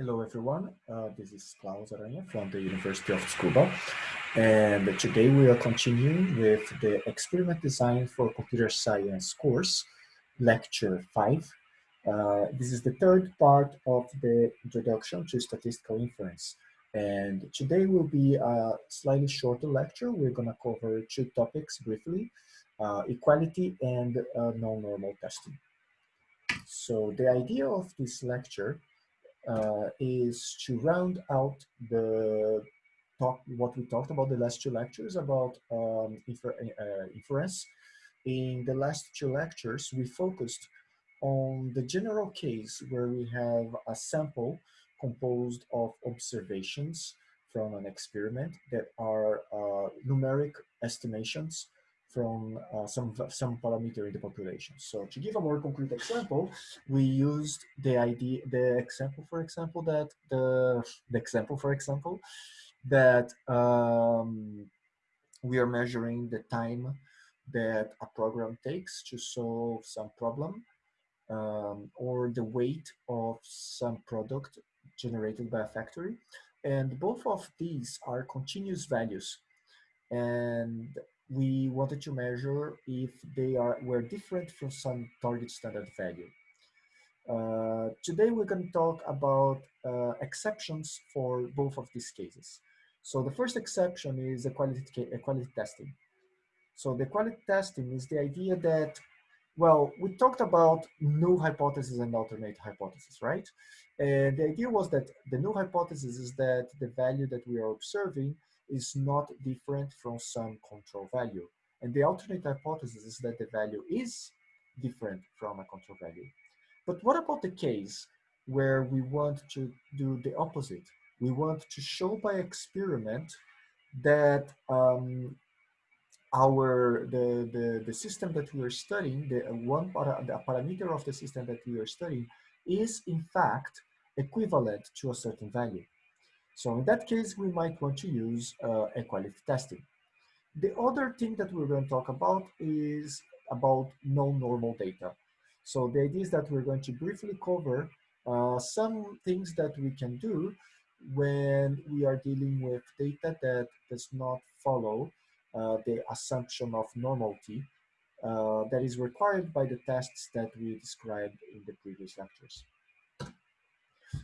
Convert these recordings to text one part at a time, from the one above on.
Hello, everyone. Uh, this is Claus Aranha from the University of Tsukuba. And today we are continuing with the experiment design for computer science course, lecture five. Uh, this is the third part of the introduction to statistical inference. And today will be a slightly shorter lecture. We're gonna cover two topics briefly, uh, equality and uh, non-normal testing. So the idea of this lecture is to round out the talk what we talked about the last two lectures about um, infer uh, inference. In the last two lectures, we focused on the general case where we have a sample composed of observations from an experiment that are uh, numeric estimations from uh, some, some parameter in the population. So to give a more concrete example, we used the idea, the example, for example, that the, the example, for example, that um, we are measuring the time that a program takes to solve some problem um, or the weight of some product generated by a factory. And both of these are continuous values. And we wanted to measure if they are were different from some target standard value. Uh, today we're going to talk about uh, exceptions for both of these cases. So the first exception is equality, equality testing. So the equality testing is the idea that, well, we talked about null hypothesis and alternate hypothesis, right? And the idea was that the null hypothesis is that the value that we are observing is not different from some control value. And the alternate hypothesis is that the value is different from a control value. But what about the case where we want to do the opposite? We want to show by experiment that um, our the, the the system that we are studying, the one para, the parameter of the system that we are studying, is in fact equivalent to a certain value. So in that case, we might want to use uh, equality testing. The other thing that we're going to talk about is about non-normal data. So the idea is that we're going to briefly cover uh, some things that we can do when we are dealing with data that does not follow uh, the assumption of normality uh, that is required by the tests that we described in the previous lectures.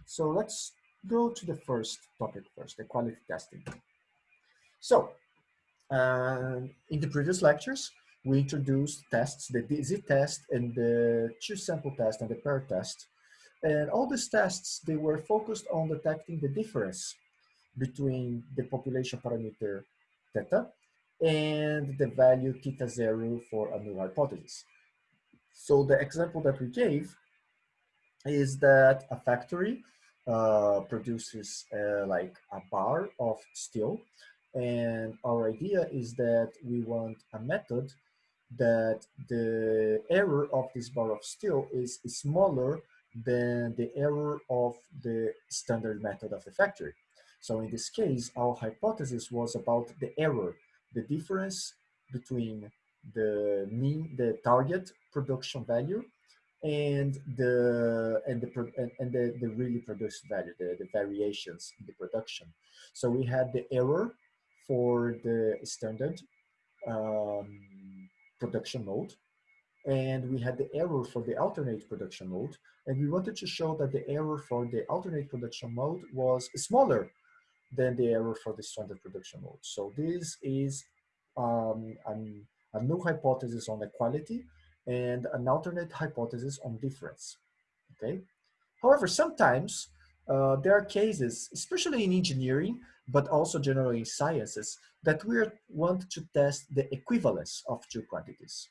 So let's go to the first topic first, the quality testing. So, uh, in the previous lectures, we introduced tests, the DZ test and the two sample test and the pair test. And all these tests, they were focused on detecting the difference between the population parameter theta and the value theta zero for a null hypothesis. So the example that we gave is that a factory uh, produces uh, like a bar of steel. And our idea is that we want a method that the error of this bar of steel is smaller than the error of the standard method of the factory. So in this case, our hypothesis was about the error, the difference between the mean, the target production value and the and the and, the, the really produced value, the, the variations in the production. So we had the error for the standard um, production mode, and we had the error for the alternate production mode, and we wanted to show that the error for the alternate production mode was smaller than the error for the standard production mode. So this is um, an, a new hypothesis on equality and an alternate hypothesis on difference, okay? However, sometimes uh, there are cases, especially in engineering, but also generally in sciences, that we want to test the equivalence of two quantities.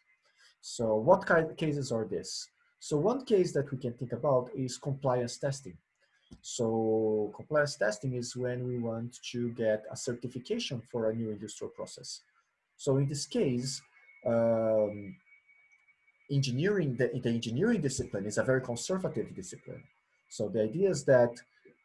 So what kind of cases are this? So one case that we can think about is compliance testing. So compliance testing is when we want to get a certification for a new industrial process. So in this case, um, engineering, the, the engineering discipline is a very conservative discipline. So the idea is that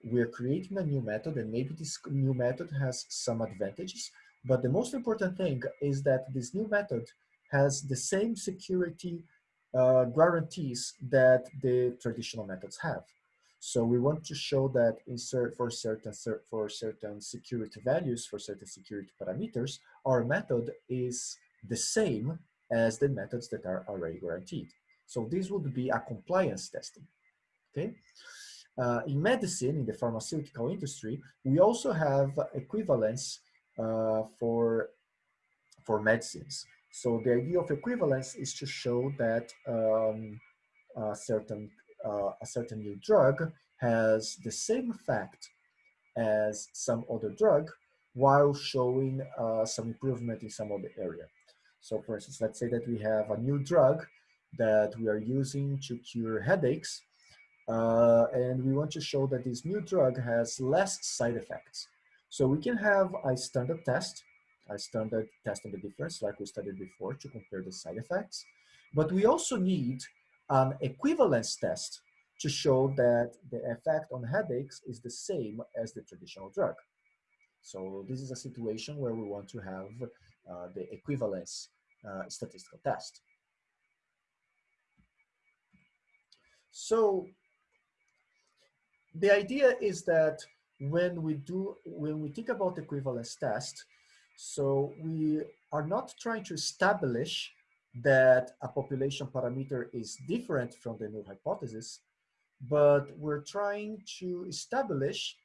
we're creating a new method and maybe this new method has some advantages, but the most important thing is that this new method has the same security uh, guarantees that the traditional methods have. So we want to show that for certain for certain security values for certain security parameters, our method is the same as the methods that are already guaranteed. So this would be a compliance testing. Okay. Uh, in medicine, in the pharmaceutical industry, we also have equivalence uh, for for medicines. So the idea of equivalence is to show that um, a certain uh, a certain new drug has the same effect as some other drug while showing uh, some improvement in some other area. So for instance, let's say that we have a new drug that we are using to cure headaches uh, and we want to show that this new drug has less side effects. So we can have a standard test, a standard test on the difference like we studied before to compare the side effects. But we also need an equivalence test to show that the effect on headaches is the same as the traditional drug. So this is a situation where we want to have the equivalence uh, statistical test. So the idea is that when we do, when we think about equivalence test, so we are not trying to establish that a population parameter is different from the null hypothesis, but we're trying to establish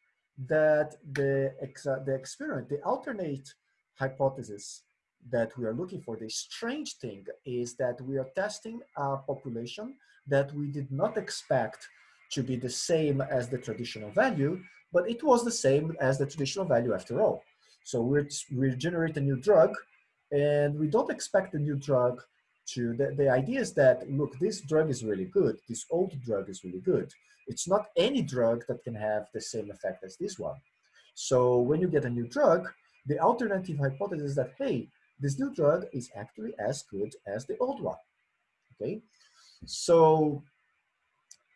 that the, ex the experiment, the alternate hypothesis that we are looking for, the strange thing is that we are testing a population that we did not expect to be the same as the traditional value, but it was the same as the traditional value after all. So we we generate a new drug and we don't expect the new drug to, the, the idea is that, look, this drug is really good. This old drug is really good. It's not any drug that can have the same effect as this one. So when you get a new drug, the alternative hypothesis is that, hey, this new drug is actually as good as the old one, okay? So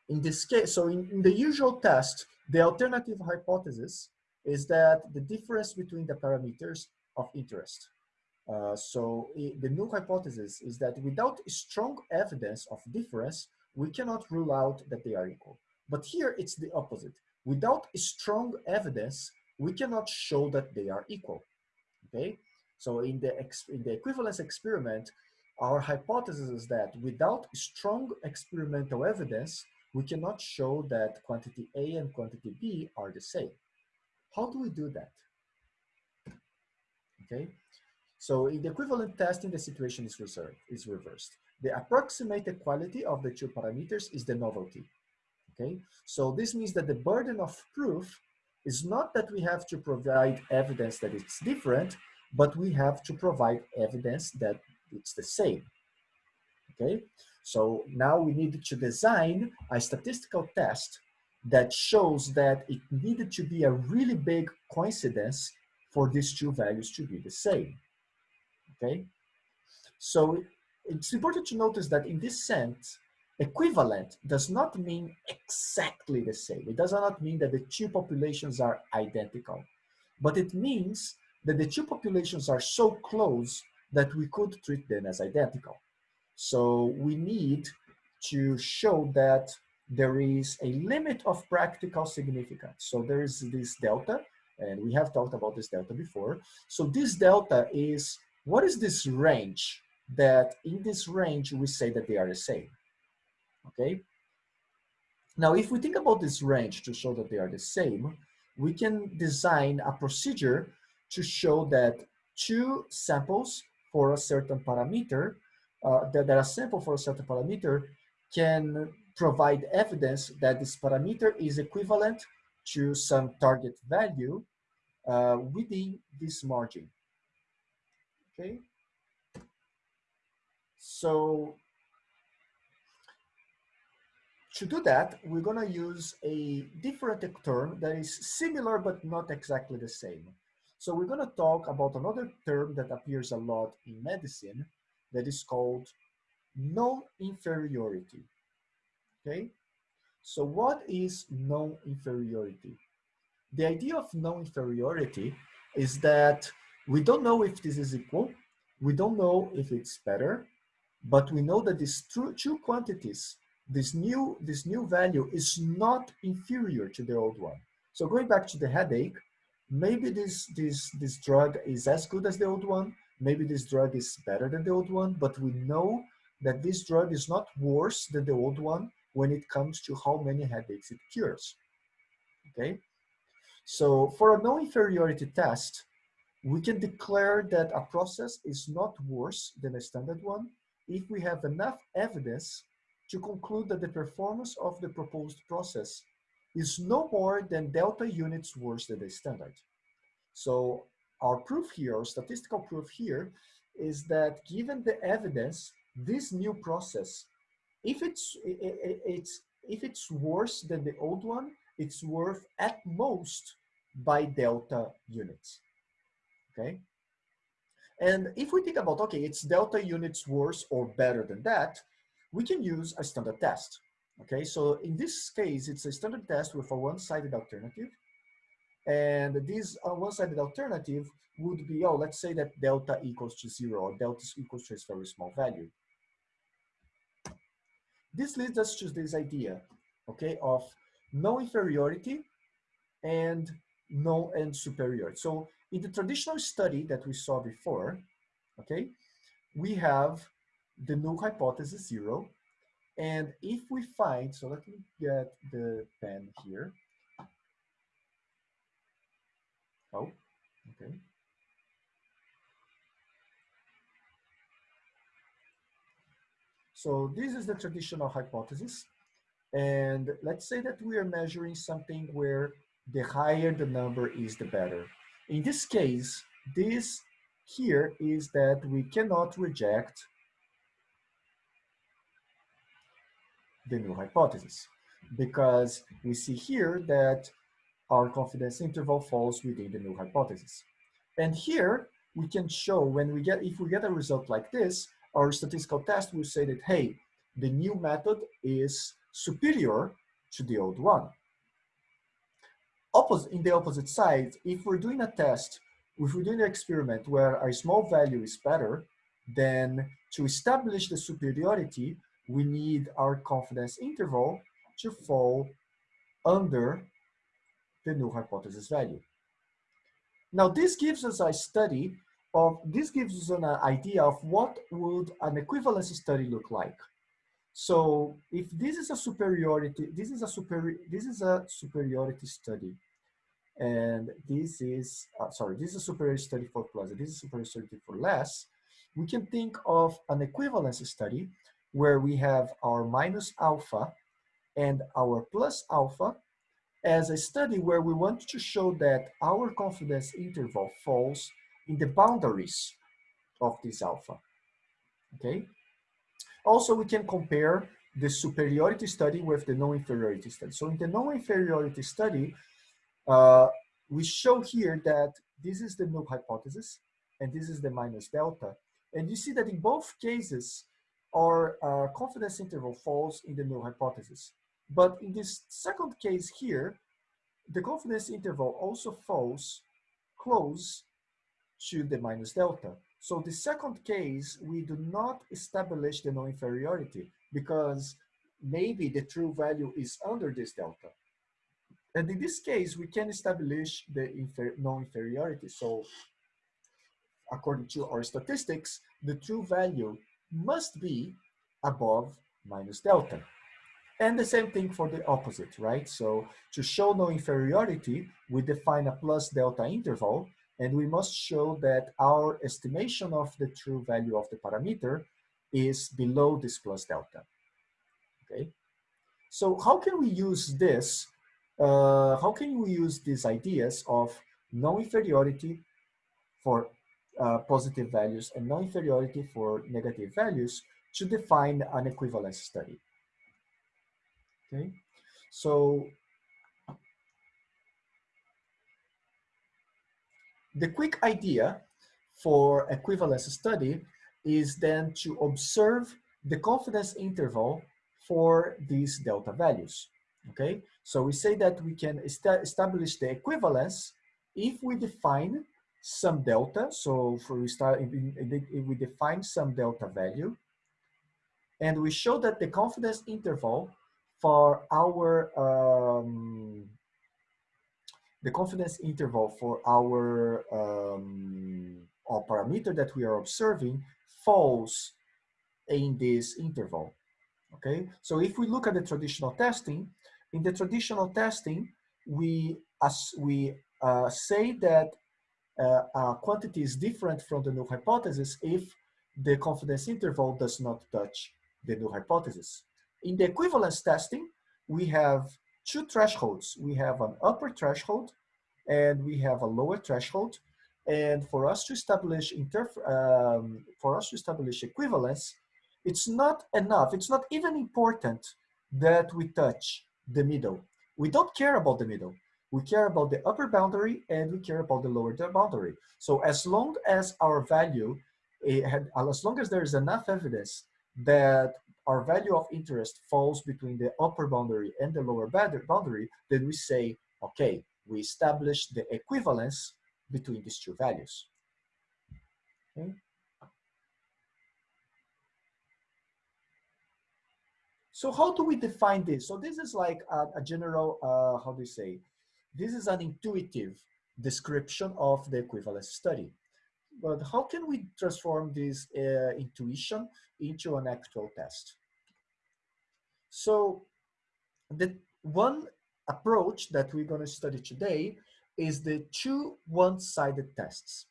in this case, so in, in the usual test, the alternative hypothesis is that the difference between the parameters of interest uh, so it, the null hypothesis is that without strong evidence of difference, we cannot rule out that they are equal. But here it's the opposite. Without strong evidence, we cannot show that they are equal. Okay, so in the in the equivalence experiment, our hypothesis is that without strong experimental evidence, we cannot show that quantity A and quantity B are the same. How do we do that? Okay, so in the equivalent testing, the situation is, reserved, is reversed. The approximate equality of the two parameters is the novelty. Okay, so this means that the burden of proof is not that we have to provide evidence that it's different, but we have to provide evidence that it's the same. Okay, so now we need to design a statistical test that shows that it needed to be a really big coincidence for these two values to be the same okay? So it's important to notice that in this sense, equivalent does not mean exactly the same. It does not mean that the two populations are identical, but it means that the two populations are so close that we could treat them as identical. So we need to show that there is a limit of practical significance. So there is this delta, and we have talked about this delta before. So this delta is what is this range that in this range we say that they are the same, okay? Now, if we think about this range to show that they are the same, we can design a procedure to show that two samples for a certain parameter, uh, that, that a sample for a certain parameter can provide evidence that this parameter is equivalent to some target value uh, within this margin okay? So to do that, we're gonna use a different term that is similar but not exactly the same. So we're gonna talk about another term that appears a lot in medicine that is called non-inferiority, okay? So what is non-inferiority? The idea of non-inferiority is that we don't know if this is equal. We don't know if it's better, but we know that these two, two quantities this new, this new value is not inferior to the old one. So going back to the headache, maybe this, this, this drug is as good as the old one, maybe this drug is better than the old one, but we know that this drug is not worse than the old one when it comes to how many headaches it cures, okay? So for a non-inferiority test, we can declare that a process is not worse than a standard one if we have enough evidence to conclude that the performance of the proposed process is no more than delta units worse than the standard. So our proof here, our statistical proof here, is that given the evidence, this new process, if it's, it's, if it's worse than the old one, it's worth at most by delta units, okay? And if we think about, okay, it's delta units worse or better than that, we can use a standard test. Okay, so in this case, it's a standard test with a one-sided alternative. And this uh, one-sided alternative would be, oh, let's say that delta equals to zero or delta equals to a very small value. This leads us to this idea, okay, of no inferiority and no and superiority. So in the traditional study that we saw before, okay, we have the null hypothesis zero. And if we find, so let me get the pen here. Oh, okay. So this is the traditional hypothesis. And let's say that we are measuring something where the higher the number is, the better. In this case, this here is that we cannot reject the null hypothesis because we see here that our confidence interval falls within the null hypothesis. And here we can show when we get, if we get a result like this, our statistical test will say that, hey, the new method is superior to the old one. Opposite, in the opposite side, if we're doing a test, if we're doing an experiment where a small value is better, then to establish the superiority, we need our confidence interval to fall under the null hypothesis value. Now this gives us a study of, this gives us an idea of what would an equivalence study look like. So if this is a superiority, this is a superior, this is a superiority study. And this is, uh, sorry, this is a superiority study for plus, this is a superiority study for less. We can think of an equivalence study where we have our minus alpha and our plus alpha as a study where we want to show that our confidence interval falls in the boundaries of this alpha, okay? Also, we can compare the superiority study with the non-inferiority study. So in the non-inferiority study, uh, we show here that this is the null hypothesis and this is the minus delta. And you see that in both cases, our uh, confidence interval falls in the null hypothesis. But in this second case here, the confidence interval also falls close to the minus delta. So the second case, we do not establish the non-inferiority because maybe the true value is under this delta. And in this case, we can establish the non-inferiority. So according to our statistics, the true value must be above minus delta. And the same thing for the opposite, right? So to show no inferiority, we define a plus delta interval, and we must show that our estimation of the true value of the parameter is below this plus delta, okay? So how can we use this? Uh, how can we use these ideas of non-inferiority for uh, positive values and non-inferiority for negative values to define an equivalence study. Okay, so the quick idea for equivalence study is then to observe the confidence interval for these delta values. Okay, so we say that we can est establish the equivalence if we define some delta. So for we start, we define some delta value. And we show that the confidence interval for our, um, the confidence interval for our, um, our parameter that we are observing falls in this interval, okay? So if we look at the traditional testing, in the traditional testing, we, as we uh, say that a quantity is different from the null hypothesis if the confidence interval does not touch the null hypothesis. In the equivalence testing, we have two thresholds. We have an upper threshold and we have a lower threshold. And for us to establish um, for us to establish equivalence, it's not enough. It's not even important that we touch the middle. We don't care about the middle. We care about the upper boundary and we care about the lower boundary. So as long as our value, had, as long as there is enough evidence that our value of interest falls between the upper boundary and the lower boundary, then we say, okay, we establish the equivalence between these two values. Okay. So how do we define this? So this is like a, a general, uh, how do you say? This is an intuitive description of the equivalence study. But how can we transform this uh, intuition into an actual test? So the one approach that we're going to study today is the two one-sided tests.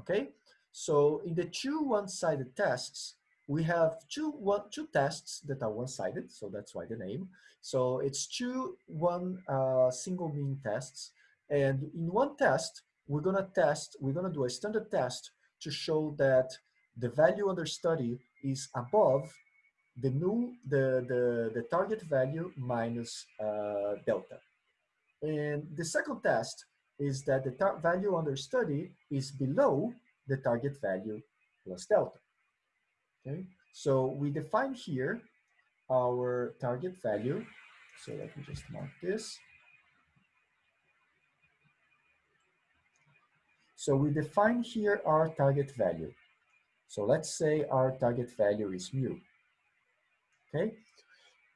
Okay, so in the two one-sided tests, we have two one two tests that are one-sided, so that's why the name. So it's two one uh, single mean tests, and in one test we're gonna test we're gonna do a standard test to show that the value under study is above the new the the the target value minus uh, delta, and the second test is that the value under study is below the target value plus delta. Okay, so we define here our target value. So let me just mark this. So we define here our target value. So let's say our target value is mu. Okay,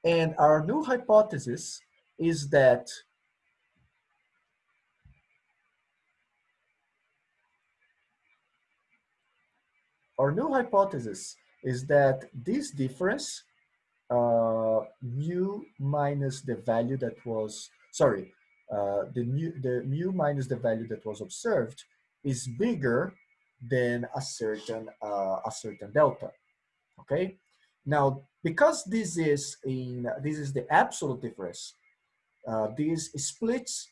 and our null hypothesis is that our null hypothesis is that this difference, uh, mu minus the value that was, sorry, uh, the, mu, the mu minus the value that was observed is bigger than a certain, uh, a certain delta, okay? Now, because this is in, this is the absolute difference, uh, this splits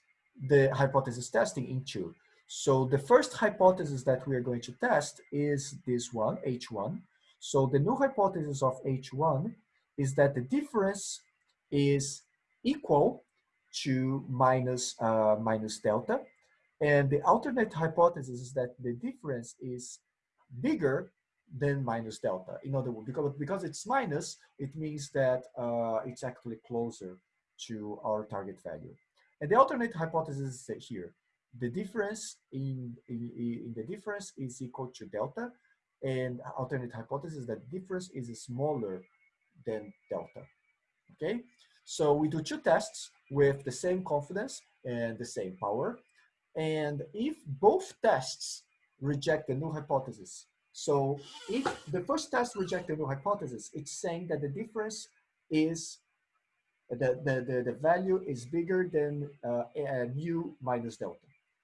the hypothesis testing into. So the first hypothesis that we are going to test is this one, H1. So the null hypothesis of H1 is that the difference is equal to minus, uh, minus delta. And the alternate hypothesis is that the difference is bigger than minus delta. In other words, because, because it's minus, it means that uh, it's actually closer to our target value. And the alternate hypothesis is here the difference in, in, in, the difference is equal to delta and alternate hypothesis that difference is smaller than delta okay? So we do two tests with the same confidence and the same power. And if both tests reject the null hypothesis so if the first test rejects the null hypothesis it's saying that the difference is the, the, the, the value is bigger than uh, mu minus delta.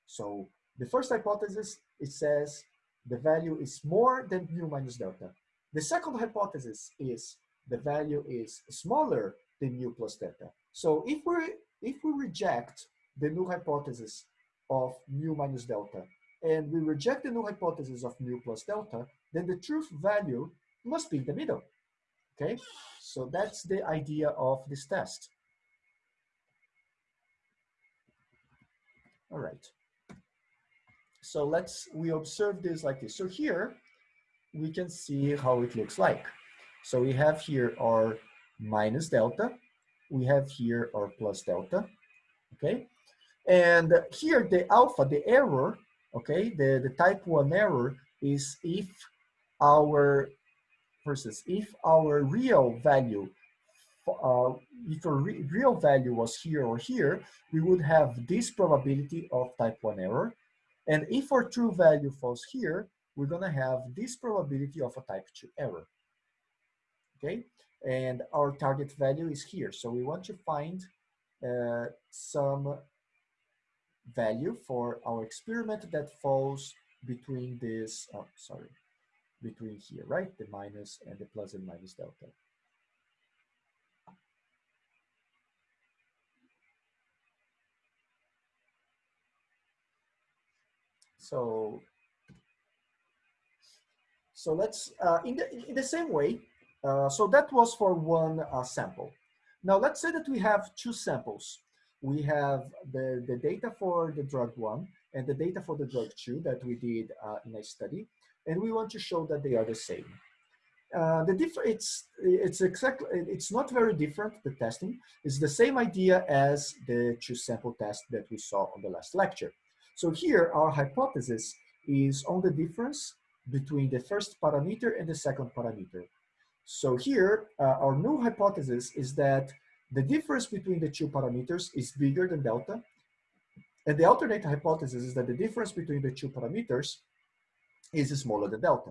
So the first hypothesis, it says the value is more than mu minus delta. The second hypothesis is the value is smaller than mu plus delta. So if we if we reject the null hypothesis of mu minus delta and we reject the null hypothesis of mu plus delta, then the truth value must be in the middle. Okay, so that's the idea of this test. All right. So let's, we observe this like this. So here, we can see how it looks like. So we have here our minus delta. We have here our plus delta, okay? And here the alpha, the error, okay, the, the type one error is if our versus if our real value, uh, if a re real value was here or here, we would have this probability of type 1 error. And if our true value falls here, we're gonna have this probability of a type 2 error. Okay, and our target value is here. So we want to find uh, some value for our experiment that falls between this, oh, sorry, between here, right? The minus and the plus and minus delta. So, so let's, uh, in, the, in the same way, uh, so that was for one uh, sample. Now let's say that we have two samples. We have the, the data for the drug one and the data for the drug two that we did uh, in a study. And we want to show that they are the same. Uh, the difference it's it's exactly it's not very different the testing it's the same idea as the two sample test that we saw on the last lecture so here our hypothesis is on the difference between the first parameter and the second parameter so here, uh, our new hypothesis is that the difference between the two parameters is bigger than delta. And the alternate hypothesis is that the difference between the two parameters is smaller than delta.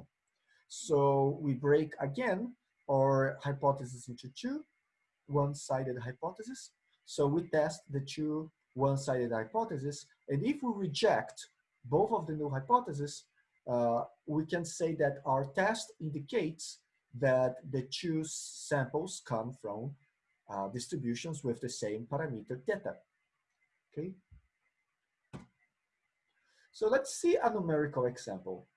So we break again our hypothesis into two one-sided hypotheses. So we test the two one-sided hypotheses. And if we reject both of the new hypotheses, uh, we can say that our test indicates that the two samples come from uh, distributions with the same parameter theta. Okay. So let's see a numerical example.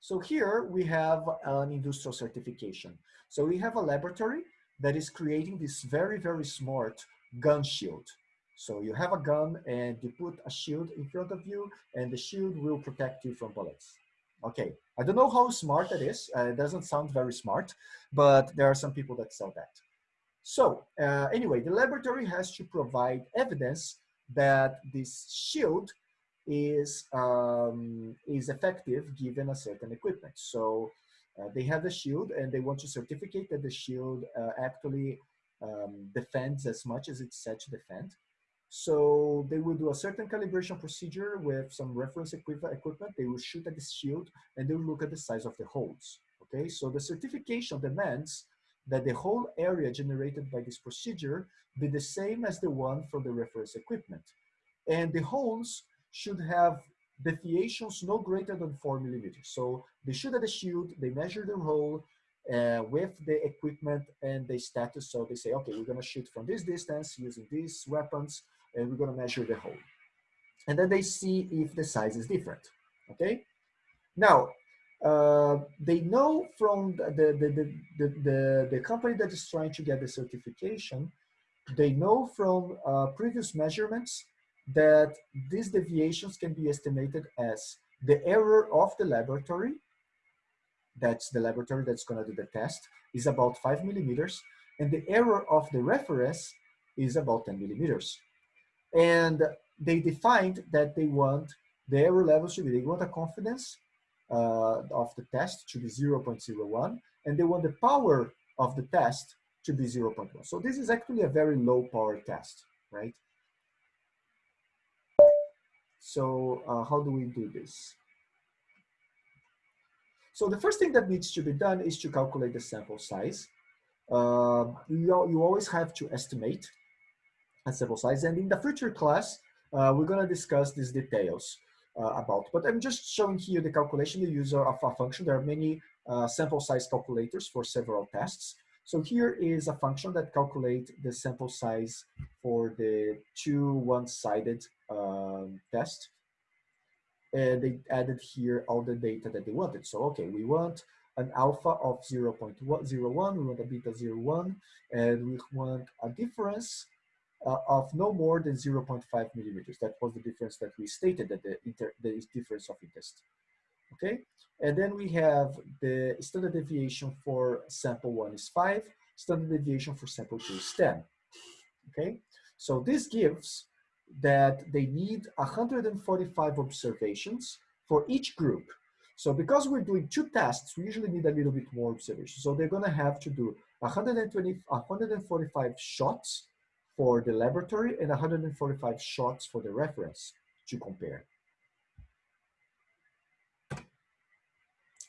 So here we have an industrial certification. So we have a laboratory that is creating this very, very smart gun shield. So you have a gun and you put a shield in front of you and the shield will protect you from bullets. Okay, I don't know how smart that is. Uh, it doesn't sound very smart, but there are some people that sell that. So uh, anyway, the laboratory has to provide evidence that this shield is, um, is effective given a certain equipment. So uh, they have the shield and they want to certificate that the shield uh, actually um, defends as much as it's said to defend. So they will do a certain calibration procedure with some reference equipment. They will shoot at the shield and they will look at the size of the holes. Okay, so the certification demands that the whole area generated by this procedure be the same as the one from the reference equipment. And the holes should have deviations no greater than four millimeters. So they shoot at the shield, they measure the hole uh, with the equipment and the status. So they say, okay, we're gonna shoot from this distance using these weapons and we're going to measure the hole. And then they see if the size is different, okay? Now, uh, they know from the, the, the, the, the, the, company that is trying to get the certification, they know from uh, previous measurements that these deviations can be estimated as the error of the laboratory, that's the laboratory that's gonna do the test, is about five millimeters, and the error of the reference is about 10 millimeters. And they defined that they want the error level to be, they want a confidence uh, of the test to be 0.01, and they want the power of the test to be 0.1. So this is actually a very low power test, right? So uh, how do we do this? So the first thing that needs to be done is to calculate the sample size. Uh, you, you always have to estimate and sample size. And in the future class, uh, we're going to discuss these details uh, about. But I'm just showing here the calculation, the user of a function. There are many uh, sample size calculators for several tests. So here is a function that calculates the sample size for the two one-sided um, test. And they added here all the data that they wanted. So, okay, we want an alpha of 0 0.01, we want a beta 0.1, and we want a difference uh, of no more than 0.5 millimeters. That was the difference that we stated that the, inter the difference of interest. Okay, and then we have the standard deviation for sample one is five, standard deviation for sample two is 10. Okay, so this gives that they need 145 observations for each group. So because we're doing two tests, we usually need a little bit more observation. So they're gonna have to do 120, 145 shots for the laboratory and 145 shots for the reference to compare.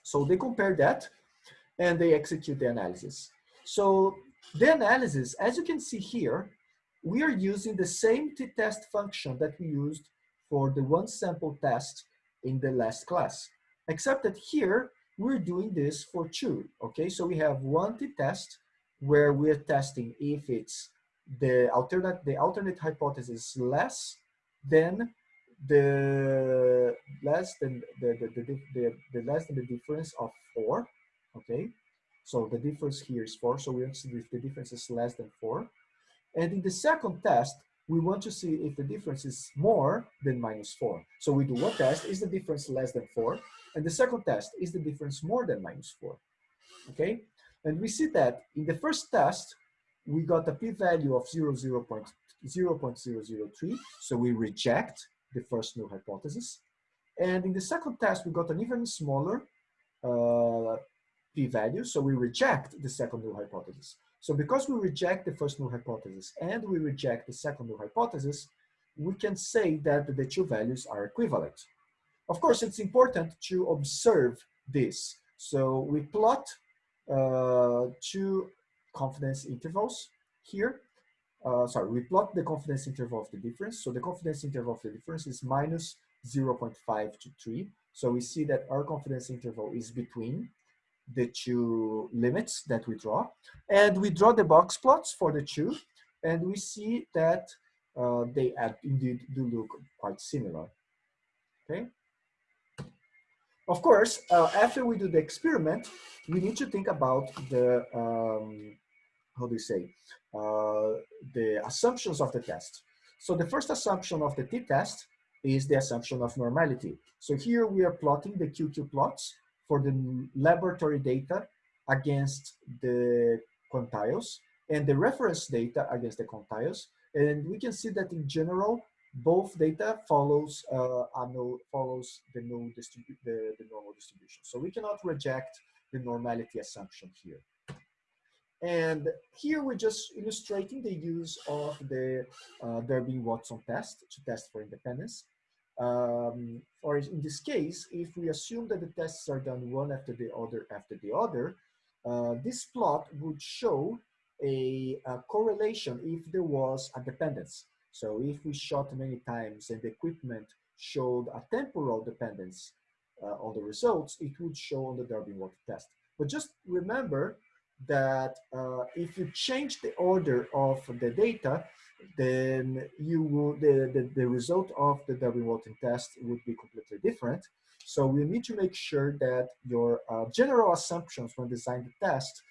So they compare that and they execute the analysis. So the analysis, as you can see here, we are using the same t-test function that we used for the one sample test in the last class, except that here we're doing this for two, okay? So we have one t-test where we're testing if it's the alternate, the alternate hypothesis less than the less than the, the, the, the, the less than the difference of four, okay? So the difference here is four, so we want to see if the difference is less than four. And in the second test, we want to see if the difference is more than minus four. So we do one test, is the difference less than four? And the second test, is the difference more than minus four? Okay, and we see that in the first test, we got a p-value of 0, 0, 0 0.003, so we reject the first null hypothesis. And in the second test, we got an even smaller uh, p-value, so we reject the second null hypothesis. So because we reject the first null hypothesis and we reject the second null hypothesis, we can say that the two values are equivalent. Of course, it's important to observe this. So we plot uh, two confidence intervals here uh, sorry, we plot the confidence interval of the difference. So the confidence interval of the difference is minus 0.5 to 3. So we see that our confidence interval is between the two limits that we draw. And we draw the box plots for the two, and we see that uh, they indeed do look quite similar. Okay. Of course, uh, after we do the experiment, we need to think about the um, how do you say, uh, the assumptions of the test. So the first assumption of the t-test is the assumption of normality. So here we are plotting the QQ plots for the laboratory data against the quantiles and the reference data against the quantiles. And we can see that in general, both data follows uh, follows the, the, the normal distribution. So we cannot reject the normality assumption here. And here we're just illustrating the use of the uh, Durbin-Watson test to test for independence. Um, or in this case, if we assume that the tests are done one after the other after the other, uh, this plot would show a, a, correlation if there was a dependence. So if we shot many times and the equipment showed a temporal dependence uh, on the results, it would show on the Durbin-Watson test. But just remember that uh, if you change the order of the data, then you will, the, the, the result of the Durbin-Watson test would be completely different. So we need to make sure that your uh, general assumptions when designing the test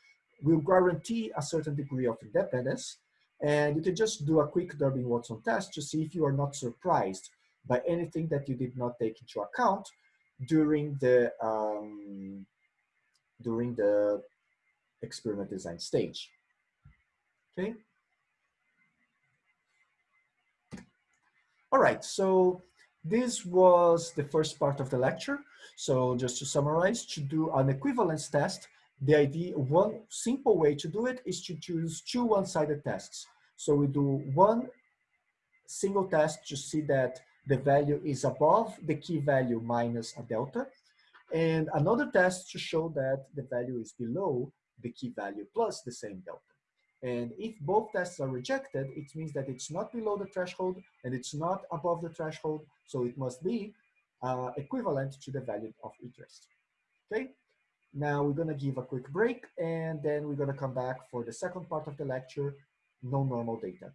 will guarantee a certain degree of independence. And you can just do a quick Durbin-Watson test to see if you are not surprised by anything that you did not take into account during the um, during the experiment design stage. Okay. All right, so this was the first part of the lecture. So just to summarize, to do an equivalence test, the idea, one simple way to do it is to choose two one-sided tests. So we do one single test to see that the value is above the key value minus a delta, and another test to show that the value is below the key value plus the same delta. And if both tests are rejected, it means that it's not below the threshold and it's not above the threshold. So it must be uh, equivalent to the value of interest. Okay. Now we're going to give a quick break and then we're going to come back for the second part of the lecture, no normal data.